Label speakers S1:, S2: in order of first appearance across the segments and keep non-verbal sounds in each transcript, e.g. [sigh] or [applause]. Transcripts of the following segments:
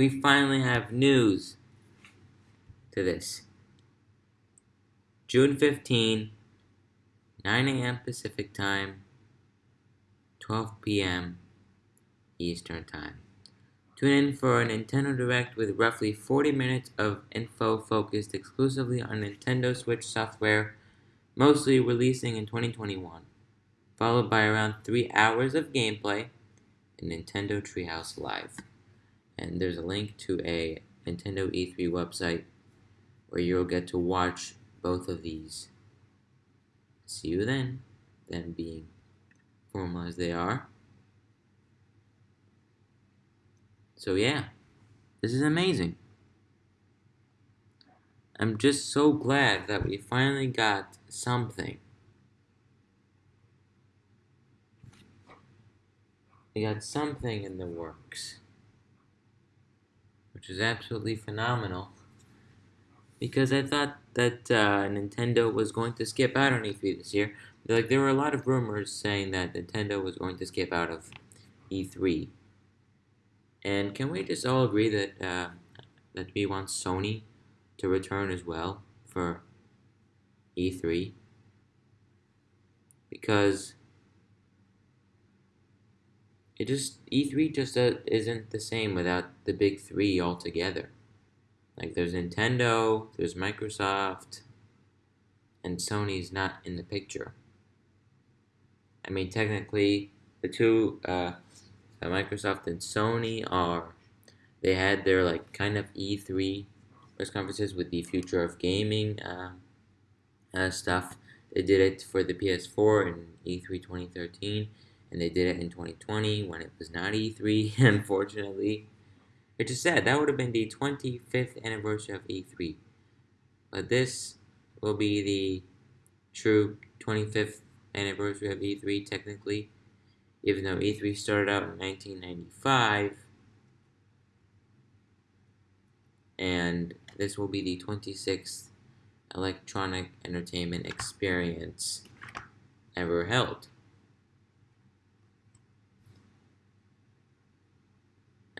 S1: we finally have news to this. June 15, 9 a.m. Pacific Time, 12 p.m. Eastern Time. Tune in for a Nintendo Direct with roughly 40 minutes of info focused exclusively on Nintendo Switch software, mostly releasing in 2021, followed by around 3 hours of gameplay in Nintendo Treehouse Live. And there's a link to a Nintendo E3 website where you'll get to watch both of these. See you then, them being formal as they are. So yeah, this is amazing. I'm just so glad that we finally got something. We got something in the works. Which is absolutely phenomenal. Because I thought that uh, Nintendo was going to skip out on E3 this year. Like there were a lot of rumors saying that Nintendo was going to skip out of E3 and can we just all agree that uh, that we want Sony to return as well for E3? Because it just E3 just uh, isn't the same without the big three altogether. Like there's Nintendo, there's Microsoft, and Sony's not in the picture. I mean, technically, the two uh, uh, Microsoft and Sony are they had their like kind of E3 press conferences with the future of gaming uh, uh, stuff. They did it for the PS4 in E3 2013, and they did it in 2020 when it was not E3, [laughs] unfortunately. Which is sad. That would have been the 25th anniversary of E3. But this will be the true 25th anniversary of E3, technically even though E3 started out in 1995. And this will be the 26th electronic entertainment experience ever held.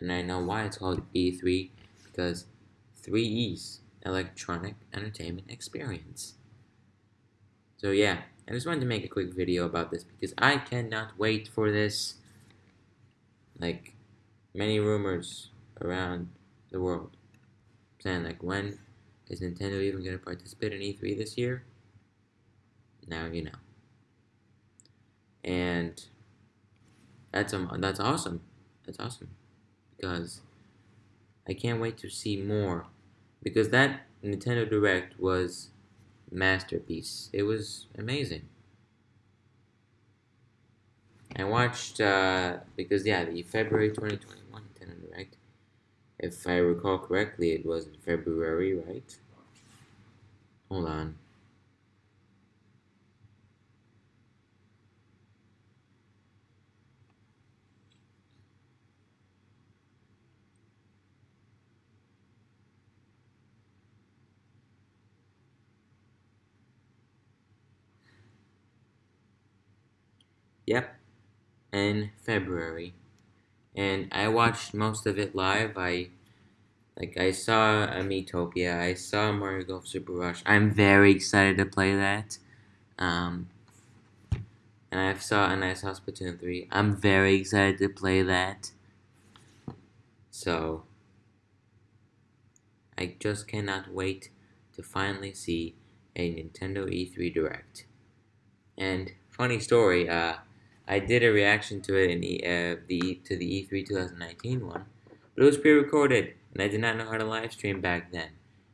S1: And I know why it's called E3 because three E's electronic entertainment experience. So yeah, I just wanted to make a quick video about this because I cannot wait for this. Like, many rumors around the world saying like, when is Nintendo even going to participate in E3 this year? Now you know. And that's um that's awesome. That's awesome because I can't wait to see more because that Nintendo Direct was masterpiece. It was amazing. I watched, uh, because yeah, the February 2021 Nintendo Direct, if I recall correctly, it was in February, right? Hold on. Yep, in February. And I watched most of it live. I like I saw a Miitopia, I saw Mario Golf Super Rush. I'm very excited to play that. Um, and I saw and I saw Splatoon 3. I'm very excited to play that. So I just cannot wait to finally see a Nintendo E3 Direct. And funny story, uh, I did a reaction to it in the, uh, the to the E3 2019 one, but it was pre-recorded, and I did not know how to live stream back then.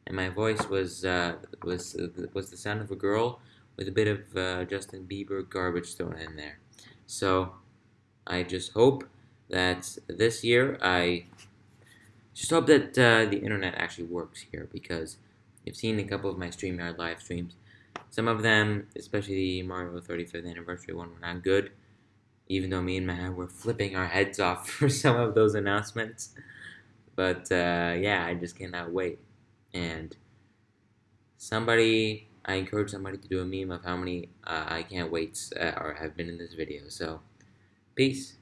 S1: And my voice was uh, was was the sound of a girl with a bit of uh, Justin Bieber garbage thrown in there. So I just hope that this year I just hope that uh, the internet actually works here because you've seen a couple of my StreamYard live streams. Some of them, especially the Mario 35th anniversary one, were not good even though me and Matt were flipping our heads off [laughs] for some of those announcements. But uh, yeah, I just cannot wait. And somebody, I encourage somebody to do a meme of how many uh, I can't waits uh, or have been in this video. So, peace.